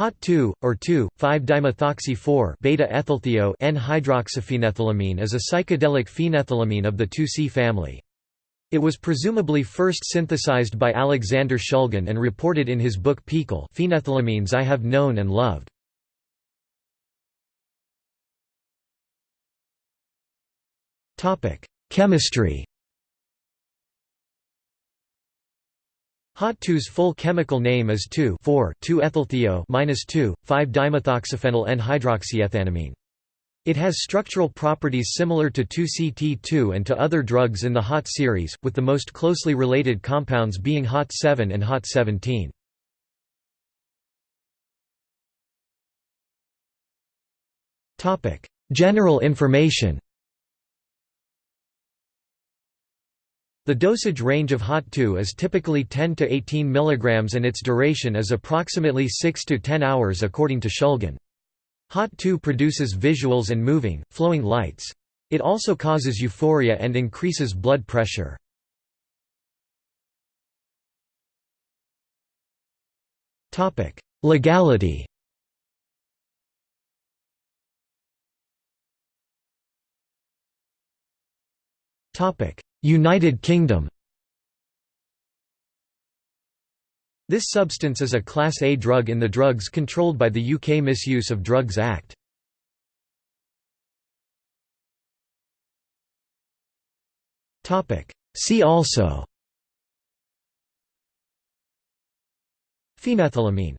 HOT2, or 2,5-dimethoxy-4 beta-ethylthio N-hydroxyphenethylamine is a psychedelic phenethylamine of the 2C family. It was presumably first synthesized by Alexander Shulgin and reported in his book PiHKAL Phenethylamines I Have Known and Loved. Chemistry Hot2's full chemical name is 2,4,2-ethylthio-2,5-dimethoxyphenyl N-hydroxyethanamine. It has structural properties similar to 2CT2 and to other drugs in the HOT series, with the most closely related compounds being HOT7 and HOT17. General information The dosage range of HOT2 is typically 10 to 18 mg and its duration is approximately 6 to 10 hours according to Shulgin. HOT2 produces visuals and moving, flowing lights. It also causes euphoria and increases blood pressure. Legality Topic: United Kingdom. This substance is a Class A drug in the drugs controlled by the UK Misuse of Drugs Act. See also. Phenethylamine